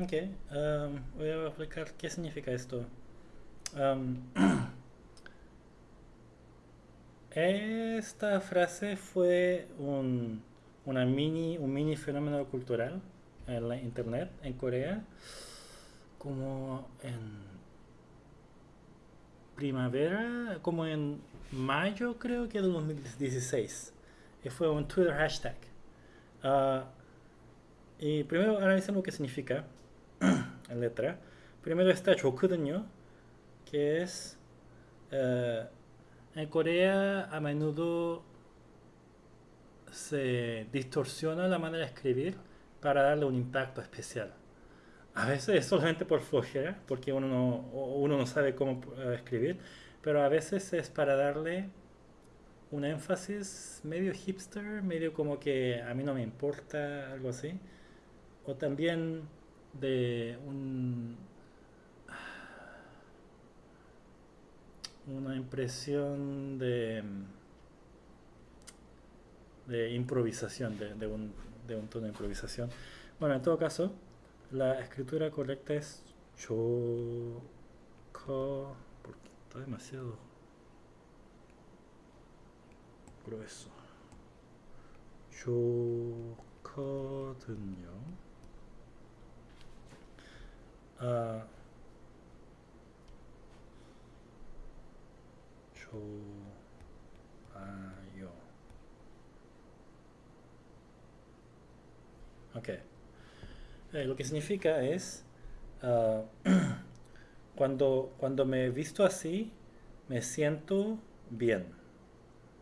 Ok, um, voy a explicar qué significa esto. Esta frase fue un, una mini, un mini fenómeno cultural en la internet en Corea, como en primavera, como en mayo creo que de 2016. Y fue un Twitter hashtag. Uh, y primero analicemos qué significa en letra. Primero está 좋거든요, que es uh, en Corea a menudo se distorsiona la manera de escribir para darle un impacto especial. A veces es solamente por flojera, porque uno no, uno no sabe cómo eh, escribir, pero a veces es para darle un énfasis medio hipster, medio como que a mí no me importa, algo así. O también de un, una impresión de, de improvisación, de, de, un, de un tono de improvisación. Bueno, en todo caso, la escritura correcta es choco porque está demasiado grueso. 좋 Ah, uh, Chumayo. Ok. Eh, lo que significa es, uh, cuando, cuando me visto así, me siento bien.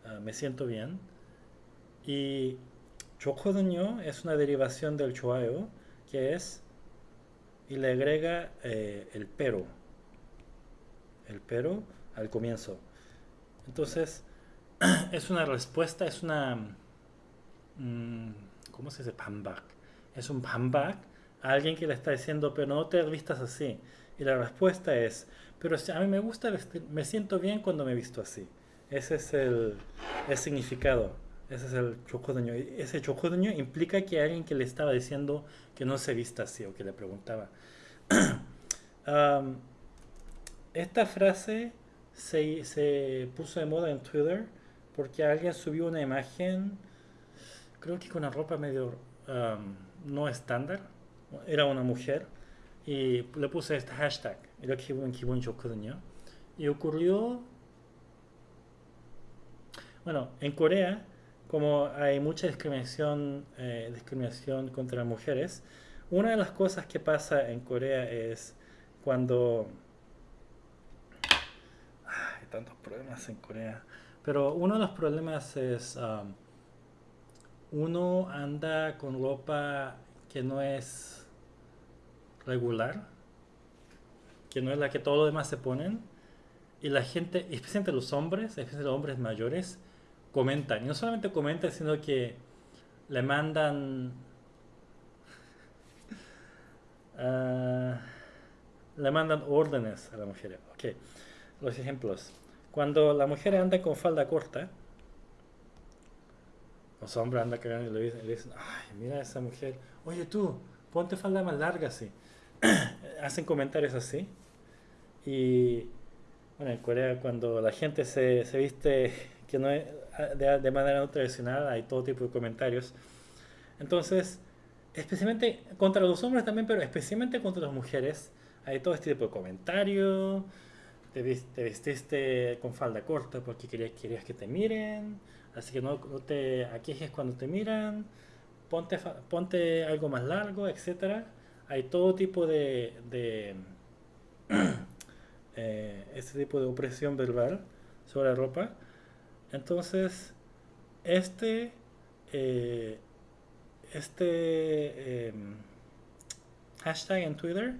Ah, me siento bien. Y Chokodanyo es una derivación del Chuayo, que es y le agrega eh, el pero. El pero al comienzo. Entonces, es una respuesta, es una... Mm, ¿Cómo se dice? Pambak. Es un pambak alguien que le está diciendo, pero no te vistas así. Y la respuesta es, pero a mí me gusta vestir, me siento bien cuando me visto así. Ese es el, el significado. Ese es el chocoduño. Ese chocoduño implica que alguien que le estaba diciendo que no se vista así o que le preguntaba. um, esta frase se, se, puso de moda en Twitter porque alguien subió una imagen, creo que con una ropa medio um, no estándar. Era una mujer y le puse este hashtag, era Kibun Kibun Y ocurrió, bueno, en Corea como hay mucha discriminación eh, discriminación contra mujeres una de las cosas que pasa en Corea es cuando hay tantos problemas en Corea pero uno de los problemas es um, uno anda con ropa que no es regular, que no es la que todos los demás se ponen, y la gente, especialmente los hombres, especialmente los hombres mayores, comentan. Y no solamente comentan, sino que le mandan... Uh, le mandan órdenes a la mujer. Ok, los ejemplos. Cuando la mujer anda con falda corta, los hombres andan cagando y le dicen, ay, mira esa mujer, oye tú, ponte falda más larga así. hacen comentarios así. Y bueno, en Corea cuando la gente se, se viste que no es, de, de, manera no tradicional, hay todo tipo de comentarios. Entonces, especialmente contra los hombres también, pero especialmente contra las mujeres, hay todo este tipo de comentarios. Te, te vestiste con falda corta porque querías, querías que te miren, así que no, no te aquejes cuando te miran, ponte, ponte algo más largo, etcétera hay todo tipo de, de eh, este tipo de opresión verbal sobre la ropa. Entonces, este, eh, este em, hashtag en Twitter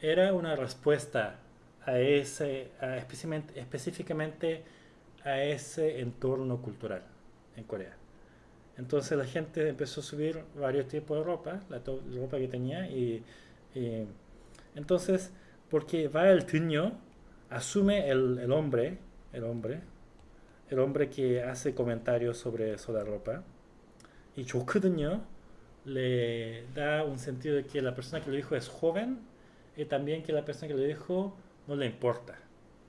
era una respuesta a ese, específicamente, específicamente a ese entorno cultural en Corea. Entonces la gente empezó a subir varios tipos de ropa, la, ropa que tenía, y, entonces, porque va el tiño, asume el, el, hombre, el hombre, el hombre que hace comentarios sobre Solarropa y Chokudunyo le da un sentido de que la persona que lo dijo es joven y también que la persona que lo dijo no le importa.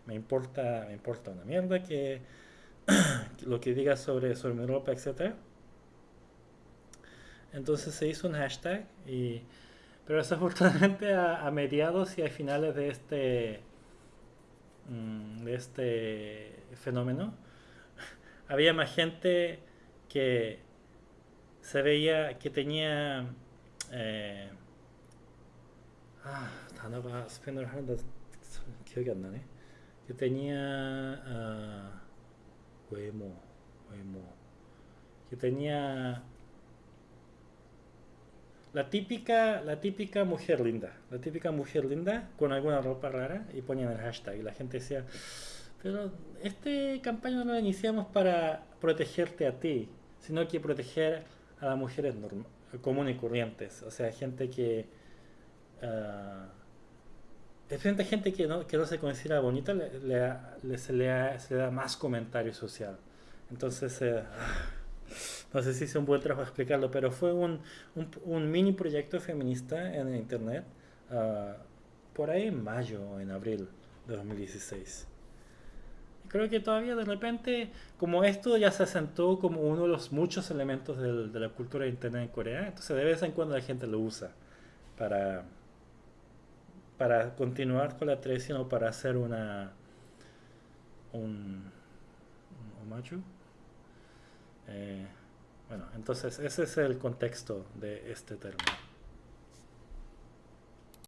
Me importa, me importa una mierda que, lo que diga sobre, sobre mi ropa, etc. Entonces se hizo un hashtag, y, pero desafortunadamente a, a mediados y a finales de este, mm, de este fenómeno, había más gente que se veía que tenía eh, ah, que tenía uh, que tenía la típica, la típica mujer linda, la típica mujer linda con alguna ropa rara y ponían el hashtag y la gente decía, pero este campaña no lo iniciamos para protegerte a ti, sino que proteger a las mujeres comunes y corrientes, o sea, gente que... Uh, gente que no, que no se considera bonita, le, se, le da más comentario social. Entonces, eh, no sé si es un buen trabajo explicarlo, pero fue un, un, mini proyecto feminista en internet uh, por ahí en mayo o en abril de 2016 creo que todavía de repente, como esto ya se asentó como uno de los muchos elementos de la cultura de Internet en Corea, entonces de vez en cuando la gente lo usa para, para continuar con la tradición o para hacer una un, un. Eh, bueno, entonces ese es el contexto de este término.